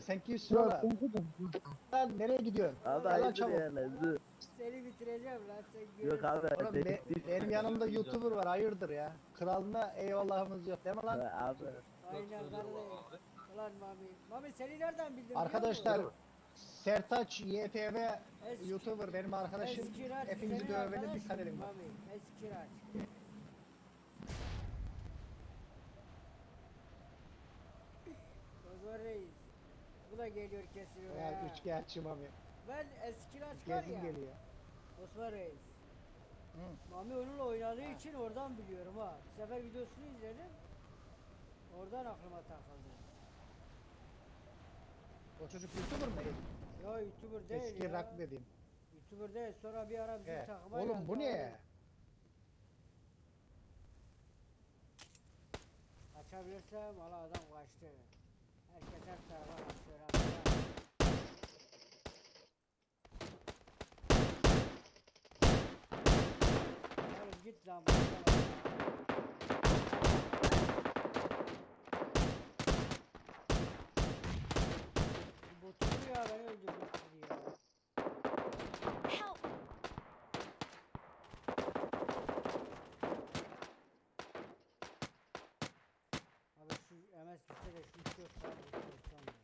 Sen kimsin ola? Lan nereye gidiyorsun? Abi Gel lan hayırdır çabuk. yani. Dur. Seni bitireceğim lan sen Yok görürsün. abi. Oğlum be- benim yanımda YouTuber var hayırdır ya. Kralına eyvallahımız yok değil mi lan? Abi. Aynen kardeş. Ulan Mami. Mami seni nereden bildin? Arkadaşlar? Sertaç YTV Eski- YouTuber benim arkadaşım. Eskiraç Hepinizi dövmene dikkat edin bak. Mami. Eskiraç. Ozan Reis. Bu da geliyor kesiyor Ya ya. üçkağıtçı abi. Ben var Gezin ya. geliyor. Osman Reis. Hı. Mami onunla oynadığı için oradan biliyorum ha. Bir sefer videosunu izledim. Oradan aklıma takıldı. O çocuk YouTuber mı? Ya YouTuber değil Eski ya. rock dediğim. YouTuber değil sonra bir ara bizim He. takıma Oğlum bu ne? abi. Açabilirsem valla adam kaçtı. جدا 3 4 saat otursam ya.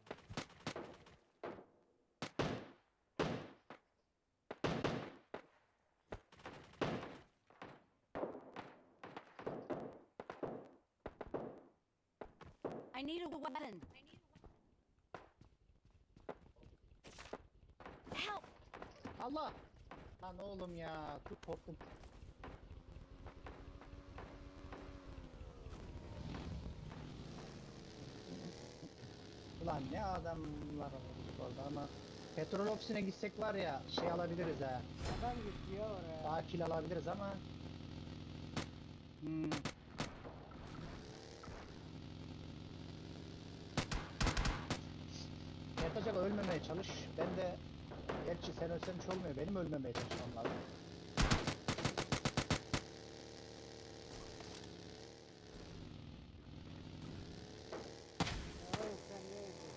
I need a weapon. Help! Allah! Lan oğlum ya. Çok korktum. Ulan ne adamlar olduk orada ama petrol ofisine gitsek var ya şey alabiliriz ha. Adam gitti ya oraya. Daha kill alabiliriz ama hmm. Yatacak ölmemeye çalış. Ben de gerçi sen ölsen hiç olmuyor. Benim ölmemeye çalışmam lazım. Oğlum sen ne ediyorsun?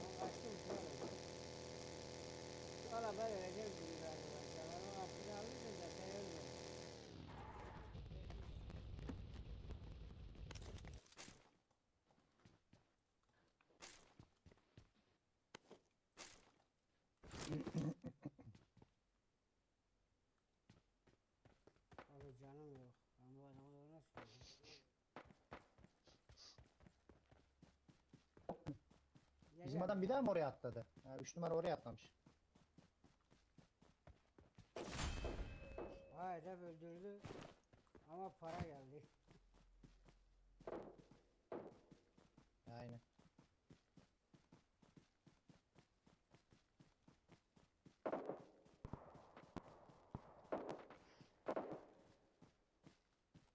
Ben kaçtım şu an. Valla ben öleceğim gibi galiba. Sen onun hakkını alırsın da sen ölme. Abi canım yok. Ben bu adamı da nasıl öldüreyim? Ya Bizim adam bir daha mı oraya atladı? Ha, üç numara oraya atlamış. Ha hedef öldürdü. Ama para geldi. Aynen.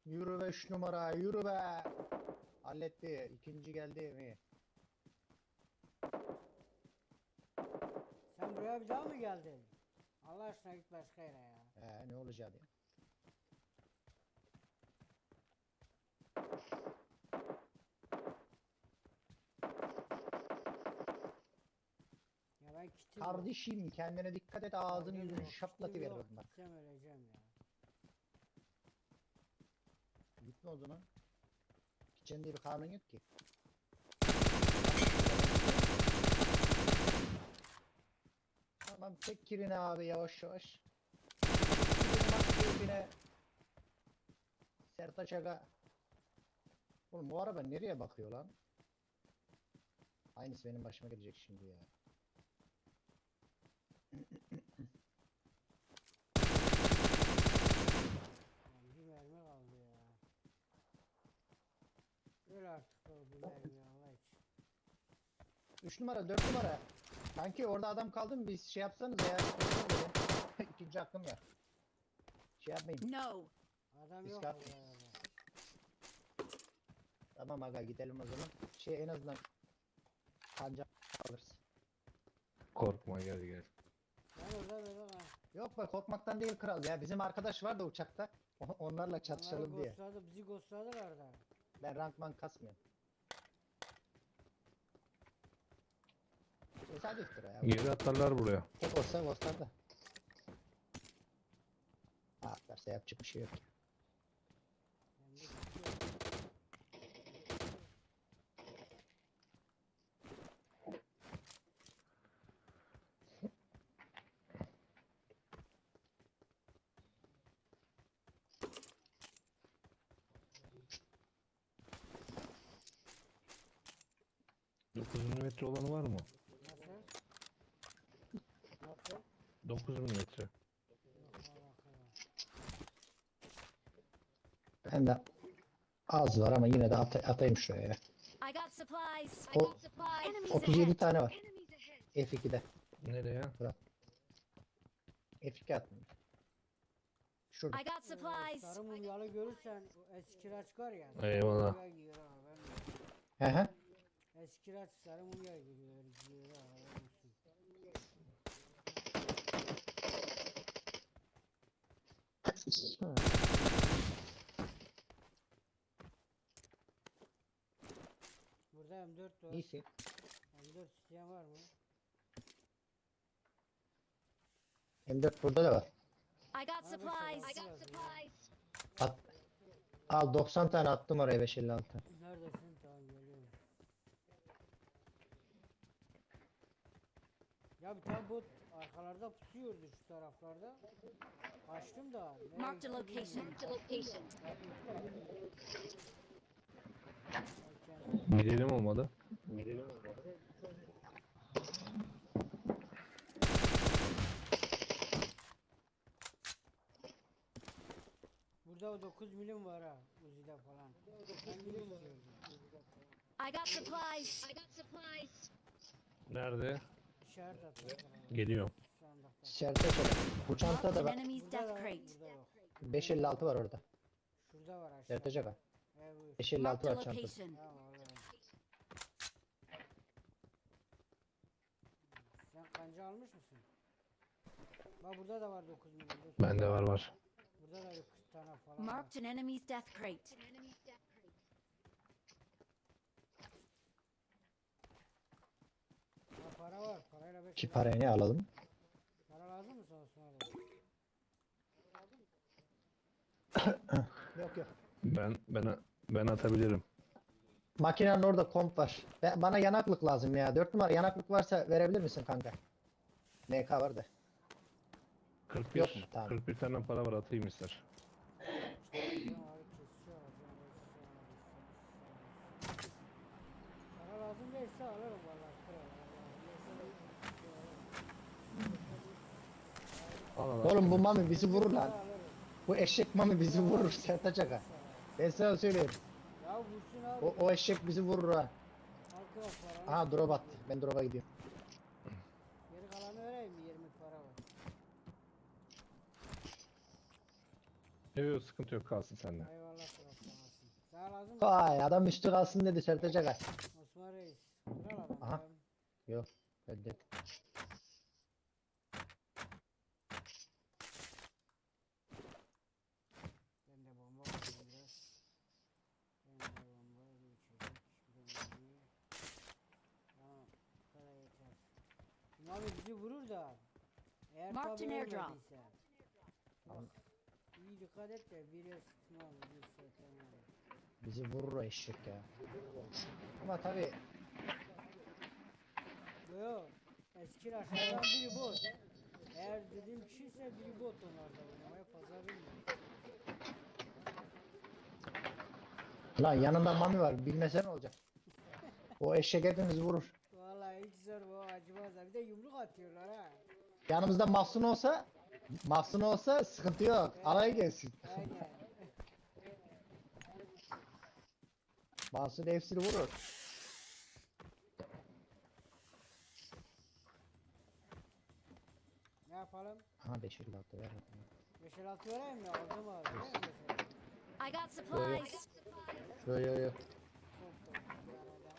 Yürü be üç numara yürü be. Halletti. İkinci geldi mi? Sen buraya bir daha mı geldin? Allah aşkına git başka yere ya. Ee, ne olacak ya? Ya ben kitim Kardeşim kendine dikkat et ağzını yüzünü yok. bak. Gitsem öleceğim ya. Gitme o zaman. Gideceksin diye bir kanun yok ki. Tamam çek kirini abi yavaş yavaş. Keyfine. Sertaç Aga. Oğlum bu araba nereye bakıyor lan? Aynısı benim başıma gelecek şimdi ya. Bir mermi kaldı ya. Öl artık o bir mermi Allah için. 3 numara 4 numara. Kanki orada adam kaldı mı biz şey yapsanız ya. İkinci hakkım ya. Şey yapmayın. No! Adam Biz yok ya. Tamam aga gidelim o zaman. Şey en azından kanca alırız. Korkma gel gel. Ben ha. Yok be korkmaktan değil kral ya. Bizim arkadaş var da uçakta. O- Onlarla Onları çatışalım diye. ghostladı, bizi ghostladılar da. Ben rankman kasmıyorum. Tesadüftür ya. Geri atarlar buraya. Tek olsa ghostlar da. Atlarsa yapacak bir şey yok. Hem de gidiyor. Dokuz milimetre olanı var mı? Nasıl? Nasıl? 9 milimetre. Yok alakalı. Ben de az var ama yine de at atayım şuraya. ya. I got supplies. I got Enemies 37 ahead. tane var. F2'de. Nereye? F2 attım. Şurada. I got supplies. Sarı mumyalı görürsen o eski kiraç var ya. Eyvallah. mumya giyiyor ha, ben de. He he. Eski kiraç sarı mumya giyiyor. ha. Burada M4 var. İyisin. M4 isteyen var mı? M4 burada da var. I got beş supplies. altı lazım ya. At. Al 90 tane attım oraya 556. Neredesin? Tamam geliyorum. Ya bir tane bot arkalarda pusuyordu şu taraflarda. Açtım da. a gitti bilmiyorum. location. Erken- Gidelim olmadı. Burada o 9 milim var ha Uzi'de falan. Ben milim istiyordum. I got supplies. Nerede? İşaret atıyor. Geliyorum. Şerte şöyle. Bu çanta an da var. enemy's death da var, crate. burada yok. 556 var orada. Şurada var aşağı. Şertecek ha. Evet, buyur. 556 Marked a var çantası. Tamam kanca almış mısın? Bak burada da var 9 milim. dur. Bende var var. Burada da bir 40 tane falan var. Marked an enemy's death crate. Ha, para var. Parayla beş Ki lira. parayı ne alalım? Para lazım mı sana Osman abi? Yok yok. Ben ben ben atabilirim. Makinenin orada komp var. Be- bana yanaklık lazım ya. 4 numara yanaklık varsa verebilir misin kanka? MK var da. 41. Yok mu? Tamam. 41 tane para var atayım ister. Lazım değilse alırım valla. Al al. al. Oğlum bu mami bizi vurur lan. Bu eşek mami bizi vurur Sertaç aga. Ben sana söyleyeyim. Ya vursun abi. O, o eşek bizi vurur ha. Halka para. Aha drop attı. Ben drop'a gidiyorum. Geri kalanı vereyim mi? 20 para var. Yok yok sıkıntı yok kalsın sende. Eyvallah kral sağ olasın. Sana lazım mı? Vay adam üstü kalsın dedi Sertaç aga. Osman Reis. Kral adam. Aha. ya. Yok. Reddet. Ben de bomba koyayım biraz. Ben de bomba bir içecek. Bir de mermi. Tamam. Bu kadar yeter. Şimdi abi bizi vurur da. Eğer Marked tabi an airdrop. ölmediyse. Dikkat et de bir tamam. Bizi vurur o eşek ya. Ama tabi Yo yo. Eski aşağıdan biri bot. Eğer dediğim kişi ise biri bot onlarda oynamaya fazla bilmiyorum. lan yanında mami var. Bilmese ne olacak? O eşek hepimizi vurur. Vallahi hiç zor bu acımaz. Bir de yumruk atıyorlar ha. Yanımızda Mahsun olsa Mahsun olsa sıkıntı yok. Alay gelsin. Aynen. Mahsun hepsini vurur. ne yapalım? Aha 556 ver. 556 vereyim mi? Aldım abi. değil mi 556? I got supplies. Yo yo yo. Çok da bir arada.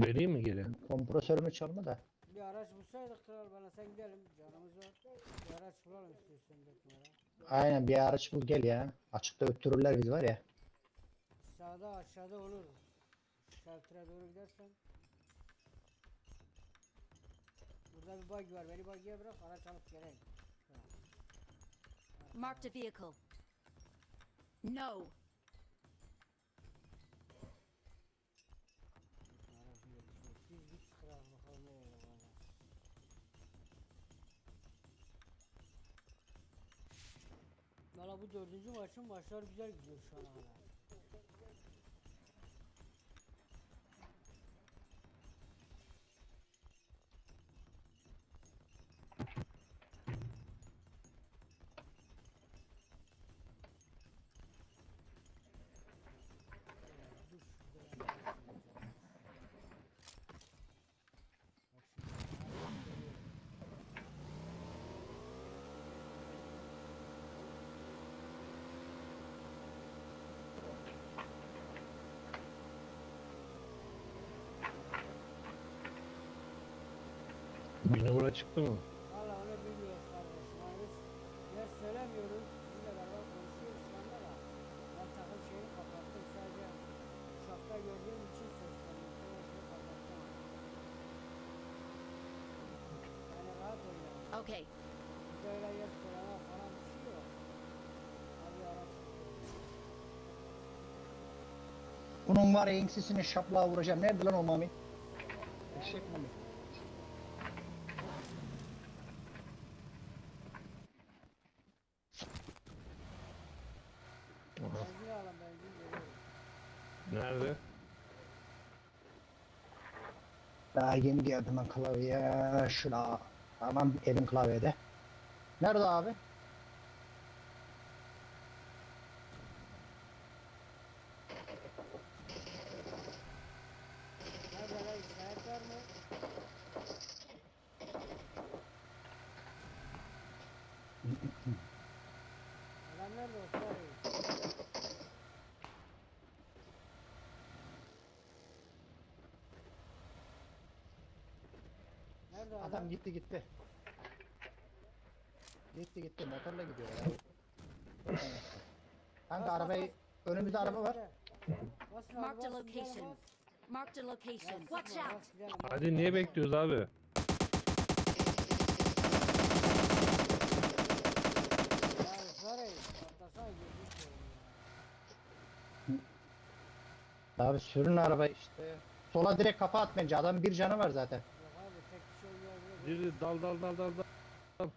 Vereyim mi geri? Kompresörümü çalma da. Bir araç bulsaydık kral bana sen gidelim canımız var. Bir araç bulalım istiyorsan dört numara. Aynen bir araç bul gel ya. Açıkta öttürürler biz var ya. Sağda aşağıda olur. Shelter'a doğru gidersen. Burada bir bug var. Beni bug'ye bırak araç alıp geleyim. Marked a vehicle. No. Aracı yetişiyor. Biz git kral bakalım nereye valla. Bu dördüncü maçın maçlar güzel gidiyor şu ana kadar. Bir numara çıktı mı? Valla onu bilmiyoruz kardeşim. Yani biz yer söylemiyoruz. Sizinle beraber konuşuyoruz şu anda da. Ben takım şeyini kapattım. Sadece uçakta gördüğüm için sesleniyorum. Sonra şunu kapattım. Yani rahat oynayalım. Okay. Bizde öyle yer söyleme falan bir şey yok. Hadi araç. Bunun var ya ensesini şaplığa vuracağım. Nerede lan o mami? Eşek mami. Benzin alın benzin geliyor. Nerede? Daha yeni geldim ben klavyeye. Şuna. Tamam elim klavyede. Nerede abi? Nerede lan işaret var mı? Adam nerede Osman Reis? Adam? Adam gitti gitti. Gitti gitti motorla gidiyor ya. Kanka arabayı önümüzde araba var. Bas abi, Marked a bas, gidelim, location. bas. Marked a Ya location. Watch out. bas, gidelim, bas. Hadi niye bekliyoruz abi? Ya Osman Reis, atlasana gözünü seveyim ya. Abi sürün araba işte. Sola direkt kafa at bence. Adamın bir canı var zaten. Kişi Diri dal dal dal dal dal.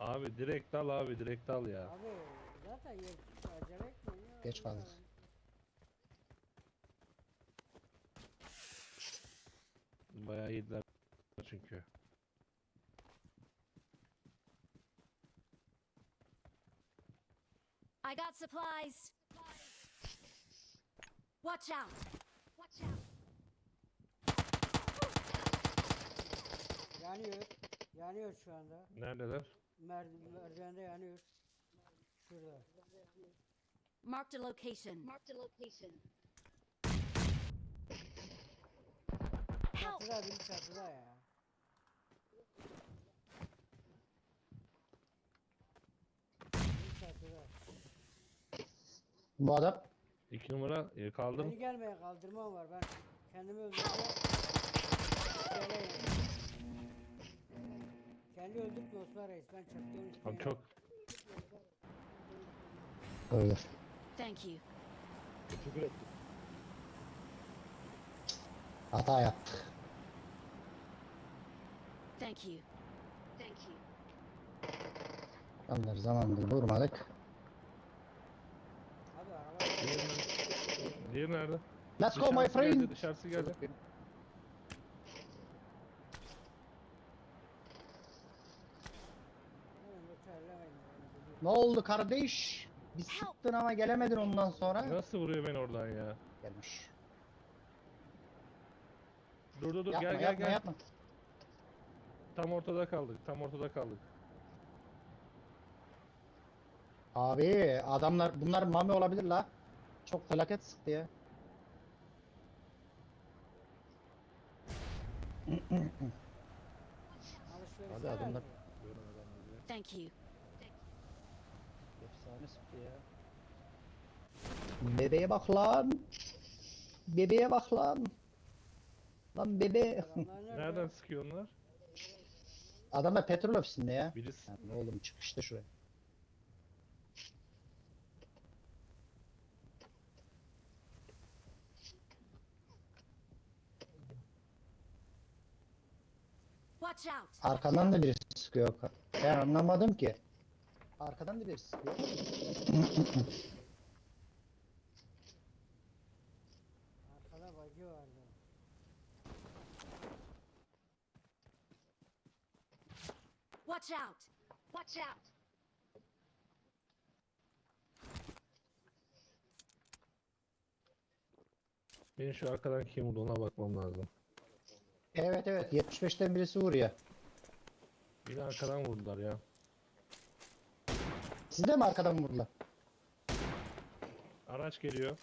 Abi direkt dal abi direkt dal ya. Abi zaten yer acele ya. Geç kaldık. Bayağı yediler çünkü. I got supplies. Watch out. Yanıyor. Yanıyor şu anda. Neredeler? Mer merdivende yanıyor. Şurada. Marked a location. Marked a location. Help. Çatıda biri çatıda ya. Biri çatıda. Bu adam İki numara e, kaldım. Beni gelmeye kaldırmam var. Ben kendimi öldüreceğim. Geleyim. Kendi öldürtme Osman Reis. Ben çatıyorum Abi çok öldür. Thank you. Hata yaptık. Thank you. Thank you. Onları zamanında vurmadık. Abi araba Diğeri nerede? Let's go my friend. geldi, dışarısı geldi. Hemen de terlemeyin. yani. Ne oldu kardeş? Bir sıktın ama gelemedin ondan sonra. Nasıl vuruyor beni oradan ya? Gelmiş. Dur dur dur Yapma gel gel yapma gel. yapma. Tam ortada kaldık. Tam ortada kaldık. Abi adamlar bunlar mami olabilir la. Çok felaket sıktı ya. Abi adamlar Thank you. efsane sıktı ya. Bebeğe bak lan. Bebeğe bak lan. Lan bebe. Nereden sıkıyor onlar? Adamlar petrol ofisinde ya. Birisi Lan oğlum çık işte şuraya. Arkadan da birisi sıkıyor. Ben anlamadım ki. Arkadan da birisi sıkıyor. Watch out. Watch out. benim şu arkadan kim vurdu ona bakmam lazım. evet evet 75'ten birisi vuruyor. Biri arkadan vurdular ya. Siz de mi arkadan vurdular? Araç geliyor.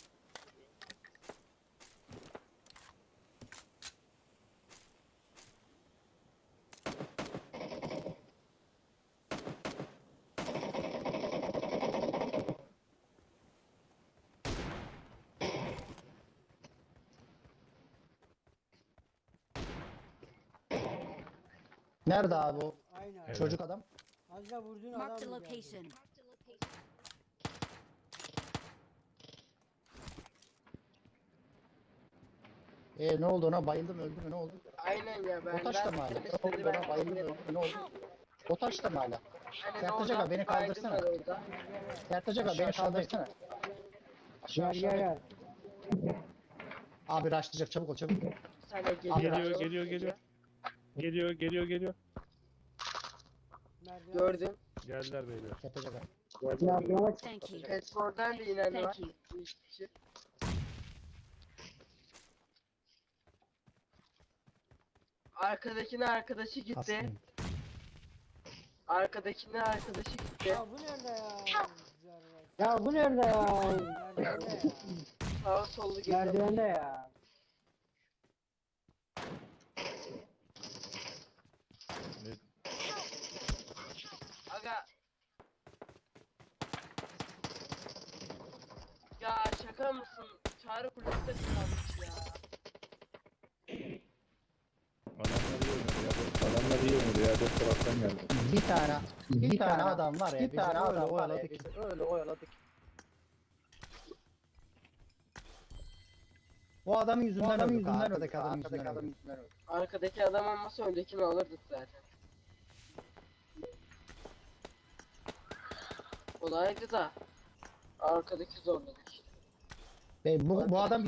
Nerede abi o Aynı Evet. çocuk adam? Az da vurdun Marked a adam geldi. location. E ne oldu ona bayıldı mı öldü mü ne oldu? Aynen ya ben. O taş da mı hala? Ne oldu ona bayıldı mı öldü mü ne oldu? O taş da mı hala? Sertaç abi beni kaldırsana. Sertaç abi beni kaldırsana. Aşağı aşağı. gel. Abi raşlayacak çabuk ol çabuk. Abi, Geliyor geliyor geliyor. Geliyor geliyor geliyor. Merdiven. Gördüm. Geldiler beyler. Sertaç abi. Thank you. İnen var. Thank you. Bir kişi. Arkadakine arkadaşı gitti. Aslında. Arkadakine arkadaşı gitti. Ya bu nerede ya? Ya bu nerede ya? Merdivende ya. Sağa sollu geziyor. Merdivende ya. Şaka mısın? Çağrı kulesi de kalmış ya. Adamlar iyi oynadı ya. Adamlar iyi oynadı ya. Dört taraftan geldi. Bir tane bir, tane adam var ya. bir tane öyle adam var ya, bizi öyle oyaladık. O adam yüzünden öldük. Arkadaki öldük, adam arkadaki yüzünden adam öldük. Arkadaki adam olmasa öndekini alırdık zaten. Olaydı da arkadaki zorladık. Be, bu, bu adam